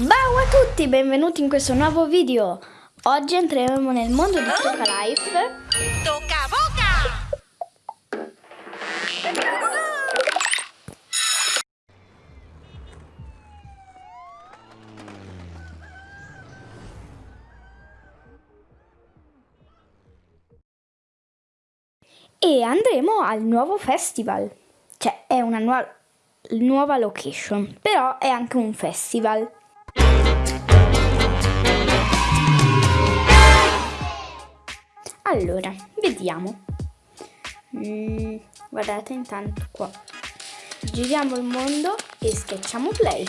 Ciao a tutti, benvenuti in questo nuovo video. Oggi entreremo nel mondo di Tocca Life. Tocca boca! E andremo al nuovo festival. Cioè, è una nuova, nuova location, però è anche un festival. Allora, vediamo. Mm, guardate intanto qua. Giriamo il mondo e schiacciamo play.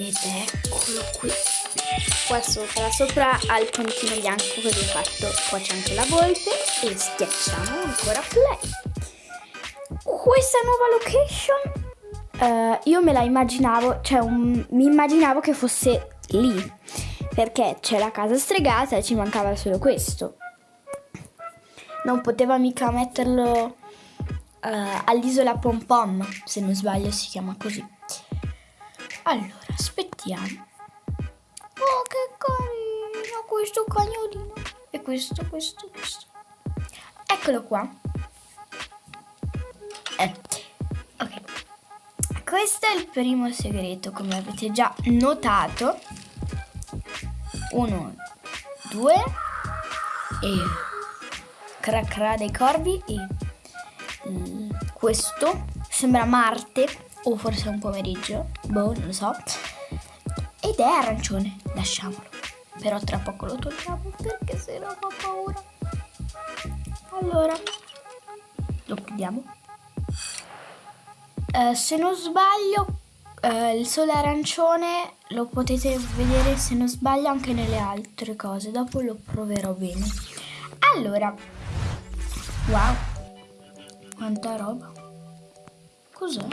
Ed eccolo qui. Qua sopra, sopra al puntino bianco che ho fatto. Qua c'è anche la volpe e schiacciamo ancora play. Questa nuova location eh, io me la immaginavo, cioè un- mi immaginavo che fosse lì. Perché c'è la casa stregata e ci mancava solo questo. Non poteva mica metterlo eh, all'isola Pom Pom, se non sbaglio si chiama così. Allora, aspettiamo. Oh, che carino questo cagnolino. E questo, questo, questo. Eccolo qua. Eh, ok. Questo è il primo segreto, come avete già notato. Uno, due e cra cra dei corvi e mm, questo sembra Marte o forse un pomeriggio, boh, non lo so. Ed è arancione, lasciamolo. Però tra poco lo togliamo perché se no fa paura. Allora, lo chiudiamo. Eh, se non sbaglio, eh, il sole arancione lo potete vedere se non sbaglio anche nelle altre cose. Dopo lo proverò bene. Allora, wow, quanta roba. Cos'è?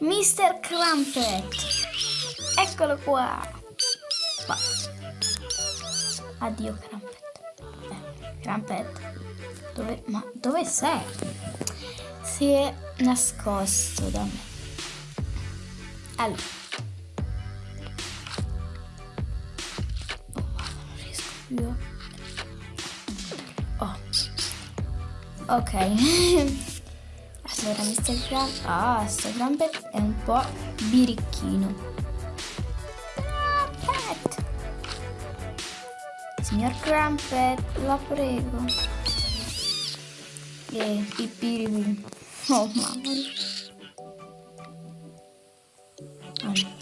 Mr. Crumpet. Eccolo qua. Ma- Addio Crumpet. Eh, Crumpet. Dove, ma dove sei? Si è nascosto da me. Allora. Ok. allora, Mr. Crumpet. Ah, Mr. Crumpet è un po' birichino. Crumpet! Signor Crumpet, la prego. E pipiripi. Oh mamma mia. Allora.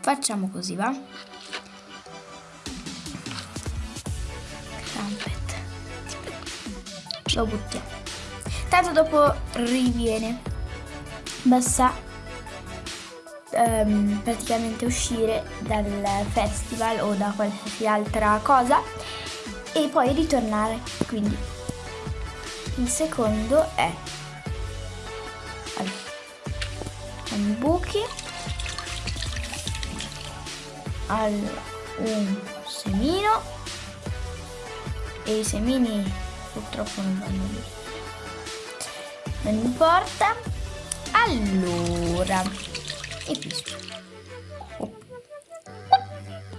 Facciamo così, va? Lo buttiamo. Tanto dopo riviene. Basta ehm, praticamente uscire dal festival o da qualsiasi altra cosa e poi ritornare. Quindi il secondo è i buchi allora, un semino e i semini purtroppo non vanno lì non importa. Allora e questo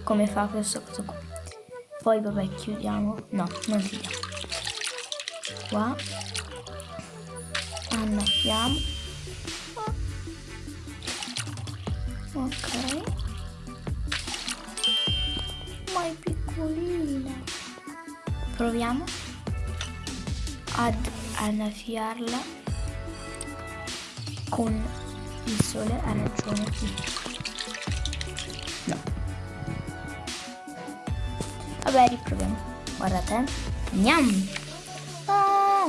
come fa questo coso qua? Poi vabbè chiudiamo. No non chiudiamo qua. Annaffiamo ok. Ma è piccolina. Proviamo ad annaffiarla con il sole arancione. No. Vabbè riproviamo. Guardate gnam ah.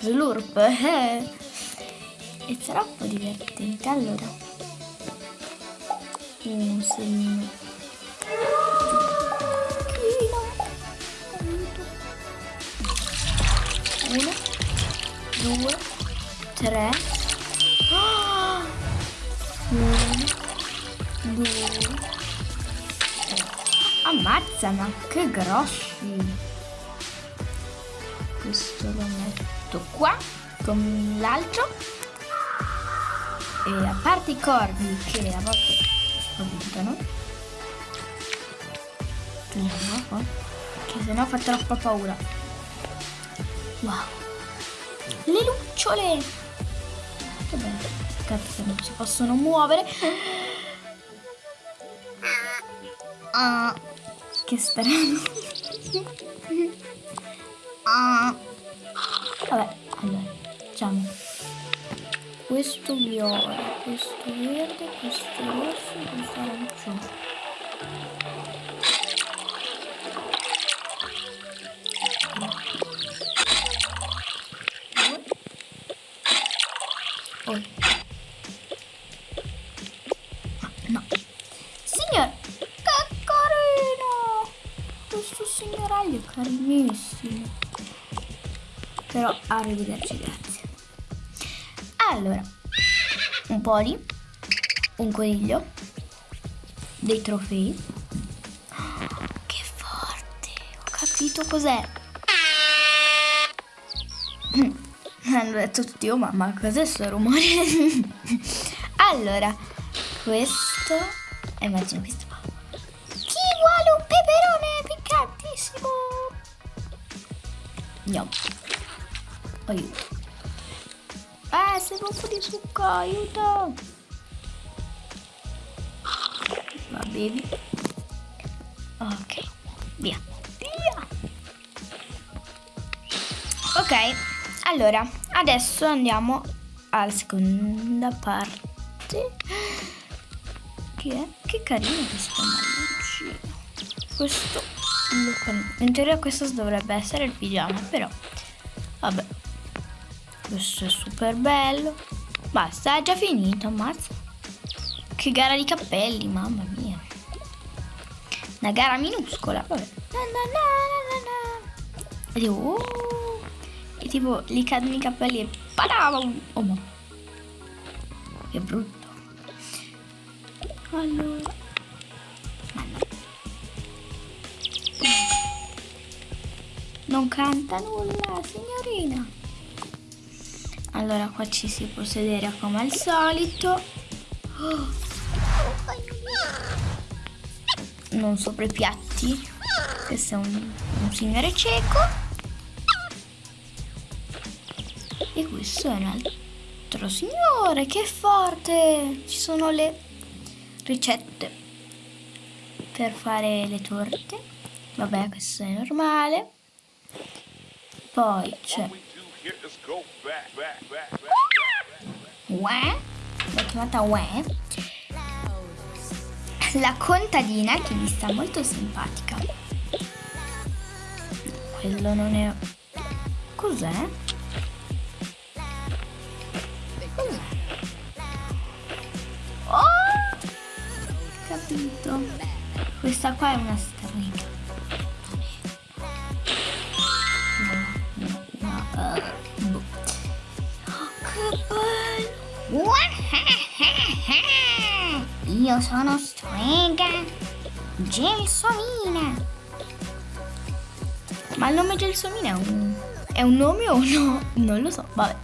slurp. Eh. è troppo divertente allora. Un segnino 1, 2, 3, 1, 2, 3. Ammazza, ma che grossi! Questo lo metto qua con l'altro. E a parte i corvi che a volte aumentano. se no, perché sennò fa troppa paura. Wow. Le lucciole! Che bello. Che non si possono muovere. Ah, che strano. ah. Vabbè, allora, facciamo questo viola, questo verde, questo rosso, questo arancione. Oh. No. Signor, che carino! È carinissimo. Però arrivederci, grazie. Allora, un pony, un coniglio, dei trofei. Che forte! Ho capito cos'è. Hanno detto tutti, oh mamma, cos'è questo rumore? allora, questo... Immagino questo piccantissimo? No. Aiuto. Eh, serve un po' di succo, aiuto. Va bevi. Ok, via. Via. Ok, allora, adesso andiamo alla seconda parte. Che? Che carino questo malloncino. Questo. In teoria questo dovrebbe essere il pigiama, però vabbè. Questo è super bello. Basta, è già finito, ammazza. Che gara di cappelli, mamma mia. Una gara minuscola, vabbè. Na, na, na, e tipo, oh, e tipo, gli cadono i capelli e padam! Oh, ma. Che brutto. Allora. Non canta nulla, signorina. Allora qua ci si può sedere come al solito. Non sopra i piatti. Questo è un, un signore cieco. E questo è un altro signore. Che forte! Ci sono le ricette per fare le torte. Vabbè, questo è normale. Poi c'è Uè, l'ho chiamata Uè. La contadina che mi sta molto simpatica. Quello non è... Cos'è? Cos'è? Oh! Capito. Questa qua è una strega. Io sono strega Gelsomina. Ma il nome Gelsomina è un, è un nome o no? Non lo so, vabbè.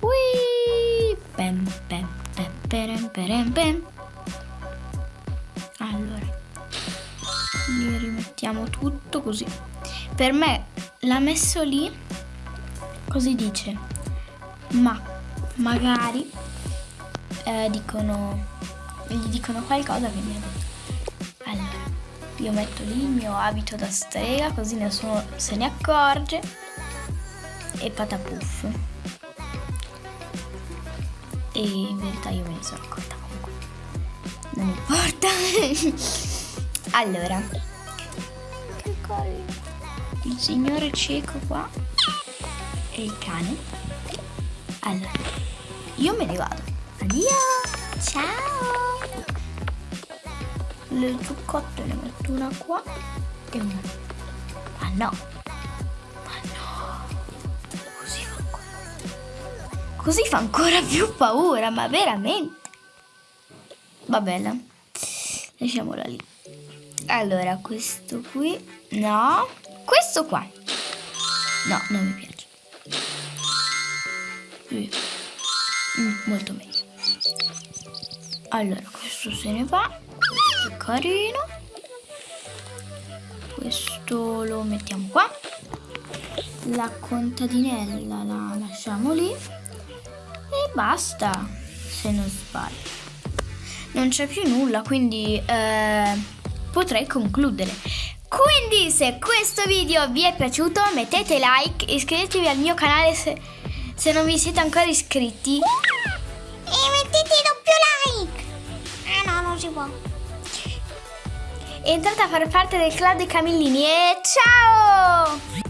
Ui, pem, pem, pem, perem, perem, pem. Allora, gli rimettiamo tutto così. Per me l'ha messo lì, così dice, ma magari eh, dicono gli dicono qualcosa quindi ha detto allora io metto lì il mio abito da strega così nessuno se ne accorge e patapuff. E in verità io me ne sono accorta comunque. Non importa. Allora che carino il signore cieco qua e il cane. Allora io me ne vado. Addio. Ciao le zuccotte ne metto una qua e una ma no ma no così fa qua così fa ancora più paura, ma veramente. Va bene, lasciamola lì. Allora, questo qui, no, questo qua. No, non mi piace. Mm, molto meglio. Allora, questo se ne va. Carino. Questo lo mettiamo qua. La contadinella la lasciamo lì. E basta, se non sbaglio. Non c'è più nulla, quindi eh, potrei concludere. Quindi se questo video vi è piaciuto mettete like, iscrivetevi al mio canale se, se non vi siete ancora iscritti. E mettete doppio like. Ah no, non si può. Entrate a far parte del club dei Camillini e ciao!